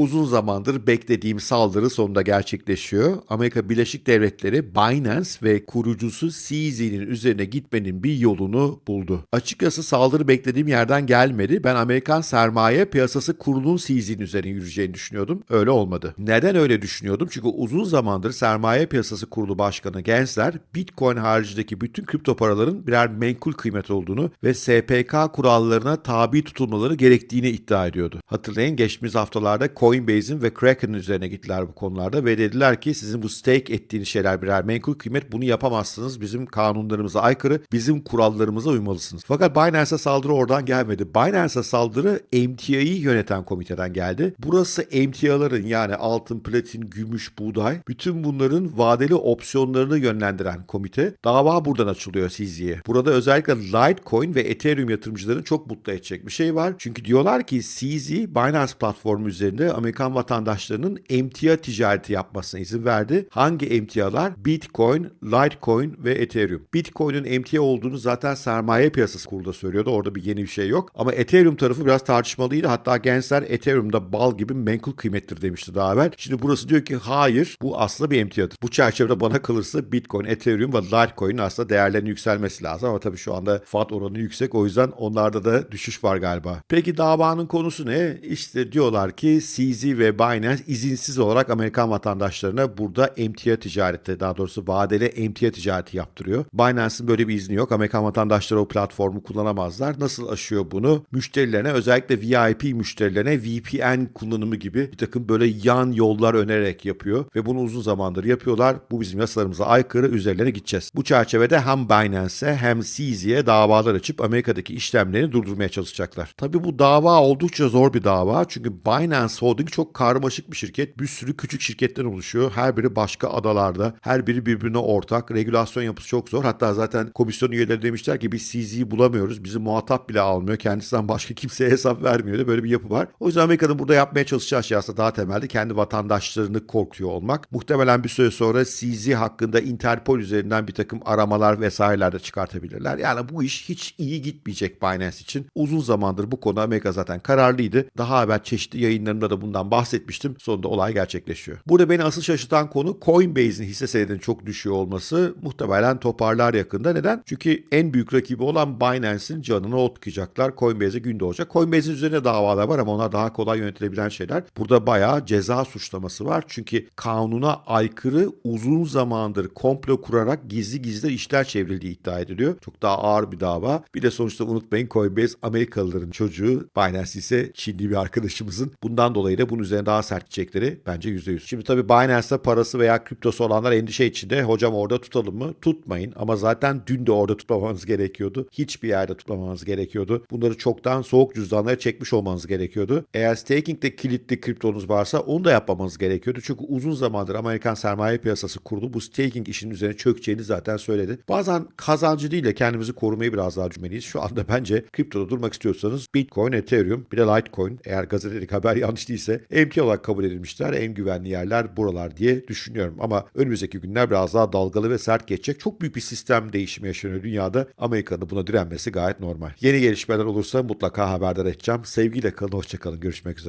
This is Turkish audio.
Uzun zamandır beklediğim saldırı sonunda gerçekleşiyor. Amerika Birleşik Devletleri Binance ve kurucusu CZ'nin üzerine gitmenin bir yolunu buldu. Açıkçası saldırı beklediğim yerden gelmedi. Ben Amerikan sermaye piyasası kurulunun CZ'nin üzerine yürüyeceğini düşünüyordum. Öyle olmadı. Neden öyle düşünüyordum? Çünkü uzun zamandır sermaye piyasası kurulu başkanı Gensler Bitcoin haricindeki bütün kripto paraların birer menkul kıymet olduğunu ve SPK kurallarına tabi tutulmaları gerektiğini iddia ediyordu. Hatırlayın geçtiğimiz haftalarda Coinbase'in ve Kraken'ın üzerine gittiler bu konularda ve dediler ki sizin bu stake ettiğiniz şeyler birer menkul kıymet bunu yapamazsınız. Bizim kanunlarımıza aykırı, bizim kurallarımıza uymalısınız. Fakat Binance'a saldırı oradan gelmedi. Binance'a saldırı MTA'yı yöneten komiteden geldi. Burası MTA'ların yani altın, platin, gümüş, buğday bütün bunların vadeli opsiyonlarını yönlendiren komite. Dava buradan açılıyor CZ'ye. Burada özellikle Litecoin ve Ethereum yatırımcıların çok mutlu edecek bir şey var. Çünkü diyorlar ki CZ Binance platformu üzerinde Amerikan vatandaşlarının emtia ticareti yapmasına izin verdi. Hangi emtialar? Bitcoin, Litecoin ve Ethereum. Bitcoin'in emtia olduğunu zaten sermaye piyasası kurulu söylüyordu. Orada bir yeni bir şey yok. Ama Ethereum tarafı biraz tartışmalıydı. Hatta gençler Ethereum'da bal gibi menkul kıymettir demişti daha evvel. Şimdi burası diyor ki hayır bu aslında bir emtiadır. Bu çerçevede bana kalırsa Bitcoin, Ethereum ve Litecoin'in aslında değerlerinin yükselmesi lazım. Ama tabii şu anda FAT oranı yüksek. O yüzden onlarda da düşüş var galiba. Peki davanın konusu ne? İşte diyorlar ki CZ ve Binance izinsiz olarak Amerikan vatandaşlarına burada emtia ticareti daha doğrusu vadeli emtia ticareti yaptırıyor. Binance'ın böyle bir izni yok. Amerikan vatandaşları o platformu kullanamazlar. Nasıl aşıyor bunu? Müşterilerine özellikle VIP müşterilerine VPN kullanımı gibi bir takım böyle yan yollar önererek yapıyor ve bunu uzun zamandır yapıyorlar. Bu bizim yasalarımıza aykırı üzerlerine gideceğiz. Bu çerçevede hem Binance'e hem CZ'ye davalar açıp Amerika'daki işlemlerini durdurmaya çalışacaklar. Tabii bu dava oldukça zor bir dava çünkü Binance Holding çok karmaşık bir şirket. Bir sürü küçük şirketten oluşuyor. Her biri başka adalarda. Her biri birbirine ortak. Regülasyon yapısı çok zor. Hatta zaten komisyon üyeleri demişler ki biz CZ'yi bulamıyoruz. Bizi muhatap bile almıyor. Kendisinden başka kimseye hesap vermiyor da böyle bir yapı var. O yüzden Amerika'nın burada yapmaya çalışacağı şey aslında daha temelde kendi vatandaşlarını korkuyor olmak. Muhtemelen bir süre sonra CZ hakkında Interpol üzerinden bir takım aramalar vesaireler de çıkartabilirler. Yani bu iş hiç iyi gitmeyecek Binance için. Uzun zamandır bu konu Amerika zaten kararlıydı. Daha evvel çeşitli yayınlarımda da bundan bahsetmiştim. Sonunda olay gerçekleşiyor. Burada beni asıl şaşırtan konu Coinbase'in hisse senedinin çok düşüyor olması. Muhtemelen toparlar yakında. Neden? Çünkü en büyük rakibi olan Binance'in canını okuyacaklar. Coinbase'e gün doğacak. Coinbase'in üzerine davalar var ama onlar daha kolay yönetilebilen şeyler. Burada bayağı ceza suçlaması var. Çünkü kanuna aykırı uzun zamandır komplo kurarak gizli gizli işler çevrildiği iddia ediliyor. Çok daha ağır bir dava. Bir de sonuçta unutmayın Coinbase Amerikalıların çocuğu. Binance ise Çinli bir arkadaşımızın. Bundan dolayı da bunun üzerine daha sert gidecekleri bence %100. Şimdi tabii Binance'da parası veya kriptosu olanlar endişe içinde. Hocam orada tutalım mı? Tutmayın. Ama zaten dün de orada tutmamanız gerekiyordu. Hiçbir yerde tutmamanız gerekiyordu. Bunları çoktan soğuk cüzdanlara çekmiş olmanız gerekiyordu. Eğer staking'de kilitli kriptonuz varsa onu da yapmamanız gerekiyordu. Çünkü uzun zamandır Amerikan sermaye piyasası kurulu bu staking işinin üzerine çökeceğini zaten söyledi. Bazen kazancı değil de kendimizi korumayı biraz daha cümleliyiz. Şu anda bence kriptoda durmak istiyorsanız Bitcoin, Ethereum bir de Litecoin eğer gazetelik haber yanlış değilse emtia olarak kabul edilmişler. En güvenli yerler buralar diye düşünüyorum. Ama önümüzdeki günler biraz daha dalgalı ve sert geçecek. Çok büyük bir sistem değişimi yaşanıyor dünyada. Amerika'nın buna direnmesi gayet normal. Yeni gelişmeler olursa mutlaka haberdar edeceğim. Sevgiyle kalın, hoşçakalın. Görüşmek üzere.